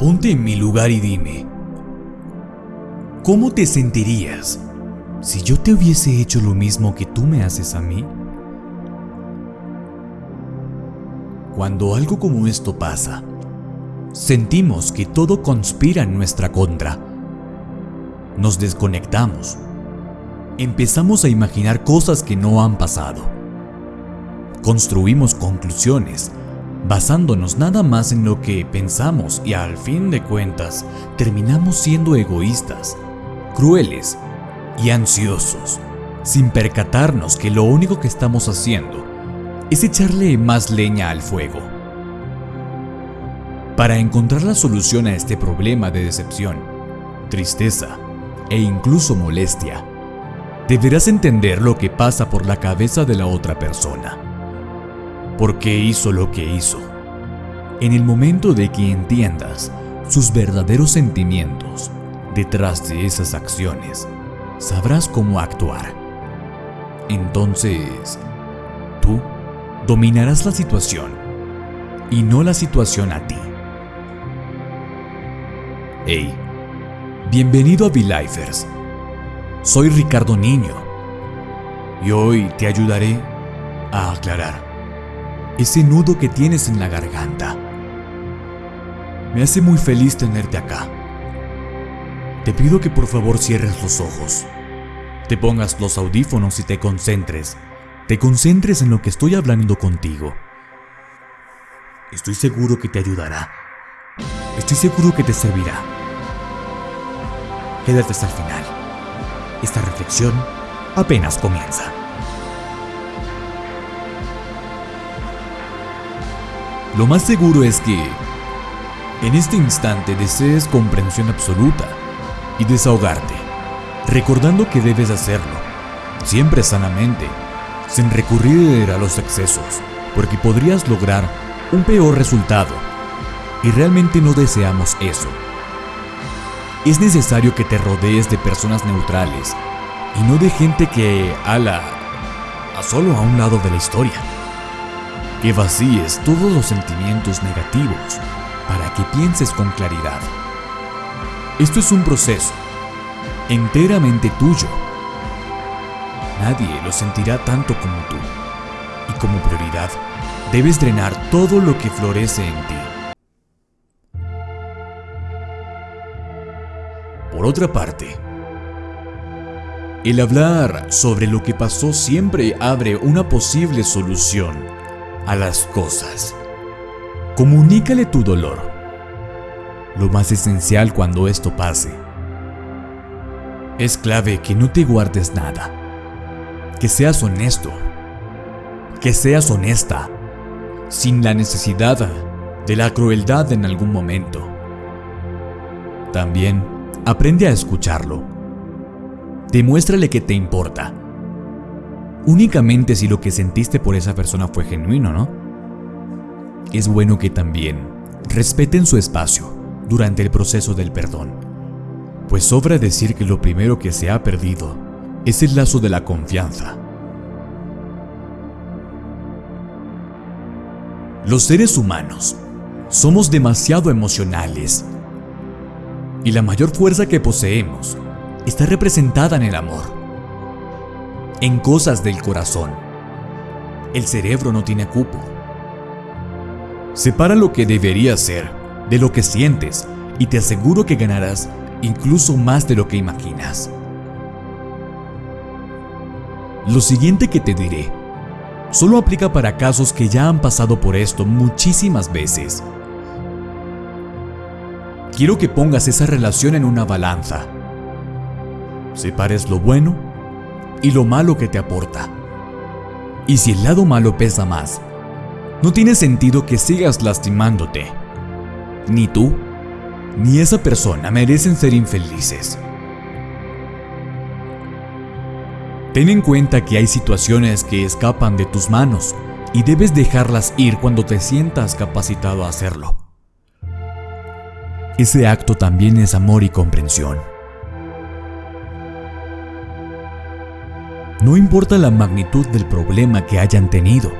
Ponte en mi lugar y dime, ¿cómo te sentirías si yo te hubiese hecho lo mismo que tú me haces a mí? Cuando algo como esto pasa, sentimos que todo conspira en nuestra contra. Nos desconectamos. Empezamos a imaginar cosas que no han pasado. Construimos conclusiones basándonos nada más en lo que pensamos y al fin de cuentas terminamos siendo egoístas, crueles y ansiosos, sin percatarnos que lo único que estamos haciendo es echarle más leña al fuego. Para encontrar la solución a este problema de decepción, tristeza e incluso molestia, deberás entender lo que pasa por la cabeza de la otra persona por qué hizo lo que hizo. En el momento de que entiendas sus verdaderos sentimientos detrás de esas acciones, sabrás cómo actuar. Entonces, tú dominarás la situación y no la situación a ti. Hey, bienvenido a V-Lifers. Soy Ricardo Niño y hoy te ayudaré a aclarar ese nudo que tienes en la garganta. Me hace muy feliz tenerte acá. Te pido que por favor cierres los ojos, te pongas los audífonos y te concentres, te concentres en lo que estoy hablando contigo. Estoy seguro que te ayudará. Estoy seguro que te servirá. Quédate hasta el final. Esta reflexión apenas comienza. Lo más seguro es que en este instante desees comprensión absoluta y desahogarte, recordando que debes hacerlo, siempre sanamente, sin recurrir a los excesos, porque podrías lograr un peor resultado, y realmente no deseamos eso. Es necesario que te rodees de personas neutrales y no de gente que ala a solo a un lado de la historia que vacíes todos los sentimientos negativos para que pienses con claridad. Esto es un proceso enteramente tuyo. Nadie lo sentirá tanto como tú. Y como prioridad, debes drenar todo lo que florece en ti. Por otra parte, el hablar sobre lo que pasó siempre abre una posible solución a las cosas. Comunícale tu dolor. Lo más esencial cuando esto pase. Es clave que no te guardes nada. Que seas honesto. Que seas honesta. Sin la necesidad de la crueldad en algún momento. También aprende a escucharlo. Demuéstrale que te importa únicamente si lo que sentiste por esa persona fue genuino, ¿no? Es bueno que también respeten su espacio durante el proceso del perdón, pues sobra decir que lo primero que se ha perdido es el lazo de la confianza. Los seres humanos somos demasiado emocionales y la mayor fuerza que poseemos está representada en el amor en cosas del corazón. El cerebro no tiene cupo. Separa lo que debería ser de lo que sientes y te aseguro que ganarás incluso más de lo que imaginas. Lo siguiente que te diré solo aplica para casos que ya han pasado por esto muchísimas veces. Quiero que pongas esa relación en una balanza. Separes lo bueno y lo malo que te aporta. Y si el lado malo pesa más, no tiene sentido que sigas lastimándote. Ni tú, ni esa persona merecen ser infelices. Ten en cuenta que hay situaciones que escapan de tus manos y debes dejarlas ir cuando te sientas capacitado a hacerlo. Ese acto también es amor y comprensión. No importa la magnitud del problema que hayan tenido,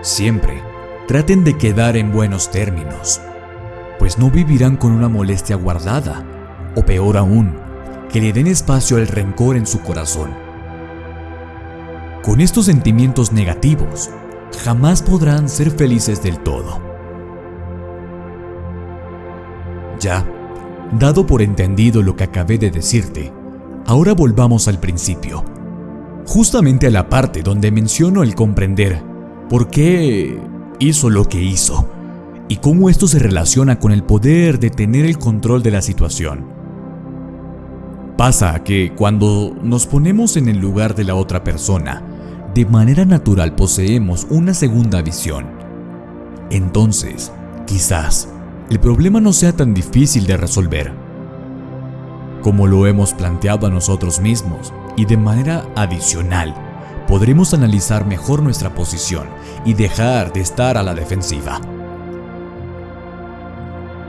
siempre traten de quedar en buenos términos. pues no vivirán con una molestia guardada, o peor aún, que le den espacio al rencor en su corazón. Con estos sentimientos negativos, jamás podrán ser felices del todo. Ya, dado por entendido lo que acabé de decirte, ahora volvamos al principio, justamente a la parte donde menciono el comprender por qué hizo lo que hizo y cómo esto se relaciona con el poder de tener el control de la situación. Pasa que cuando nos ponemos en el lugar de la otra persona, de manera natural poseemos una segunda visión. Entonces, quizás, el problema no sea tan difícil de resolver. Como lo hemos planteado a nosotros mismos y de manera adicional, podremos analizar mejor nuestra posición y dejar de estar a la defensiva.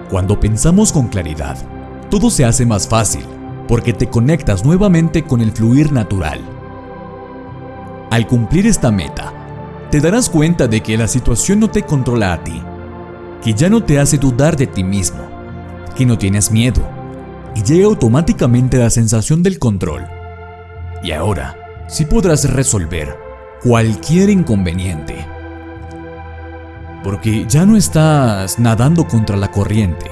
Cuando pensamos con claridad, todo se hace más fácil porque te conectas nuevamente con el fluir natural. Al cumplir esta meta, te darás cuenta de que la situación no te controla a ti, que ya no te hace dudar de ti mismo, que no tienes miedo, y llega automáticamente la sensación del control. Y ahora, sí podrás resolver cualquier inconveniente. Porque ya no estás nadando contra la corriente,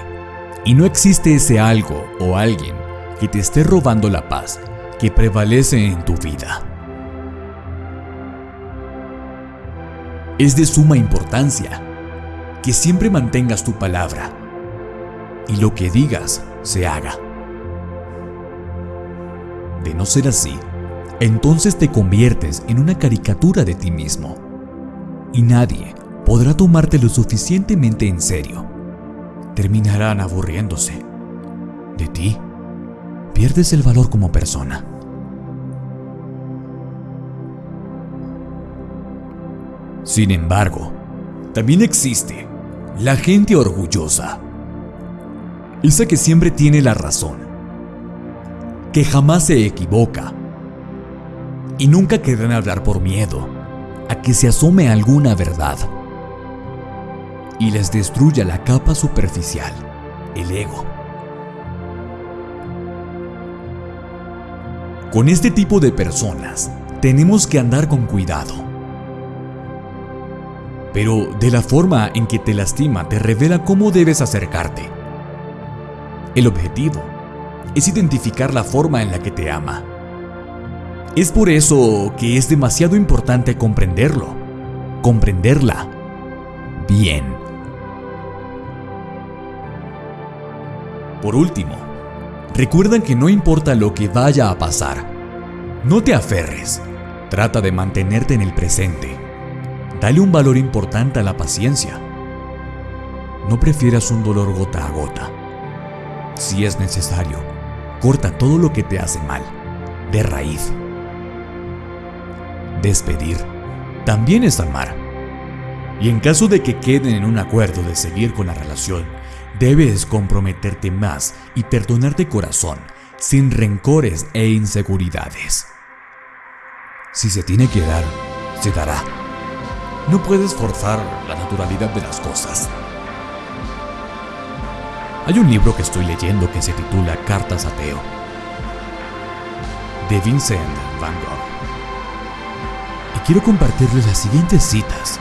y no existe ese algo o alguien que te esté robando la paz que prevalece en tu vida. Es de suma importancia que siempre mantengas tu palabra y lo que digas se haga. De no ser así, entonces te conviertes en una caricatura de ti mismo y nadie podrá tomarte lo suficientemente en serio. Terminarán aburriéndose de ti pierdes el valor como persona. Sin embargo, también existe la gente orgullosa. Esa que siempre tiene la razón, que jamás se equivoca y nunca querrán hablar por miedo a que se asome alguna verdad y les destruya la capa superficial, el ego. Con este tipo de personas tenemos que andar con cuidado. Pero de la forma en que te lastima te revela cómo debes acercarte. El objetivo es identificar la forma en la que te ama. Es por eso que es demasiado importante comprenderlo, comprenderla bien. Por último, Recuerda que no importa lo que vaya a pasar. No te aferres. Trata de mantenerte en el presente. Dale un valor importante a la paciencia. No prefieras un dolor gota a gota. Si es necesario, corta todo lo que te hace mal, de raíz. Despedir también es amar. Y en caso de que queden en un acuerdo de seguir con la relación, Debes comprometerte más y perdonar de corazón, sin rencores e inseguridades. Si se tiene que dar, se dará. No puedes forzar la naturalidad de las cosas. Hay un libro que estoy leyendo que se titula Cartas a Teo, de Vincent Van Gogh. Quiero compartirles las siguientes citas,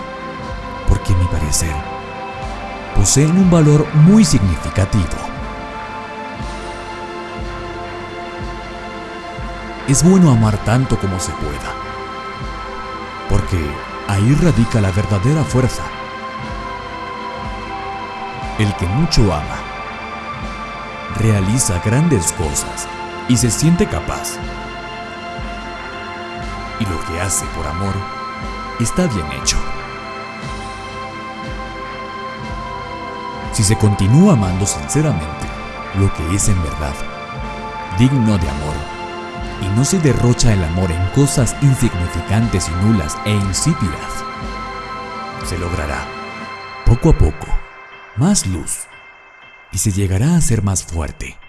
porque a mi parecer poseen un valor muy significativo. Es bueno amar tanto como se pueda, porque ahí radica la verdadera fuerza. El que mucho ama, realiza grandes cosas y se siente capaz. Y lo que hace por amor está bien hecho. si se continúa amando sinceramente lo que es en verdad, digno de amor, y no se derrocha el amor en cosas insignificantes y nulas e insípidas, se logrará, poco a poco, más luz y se llegará a ser más fuerte.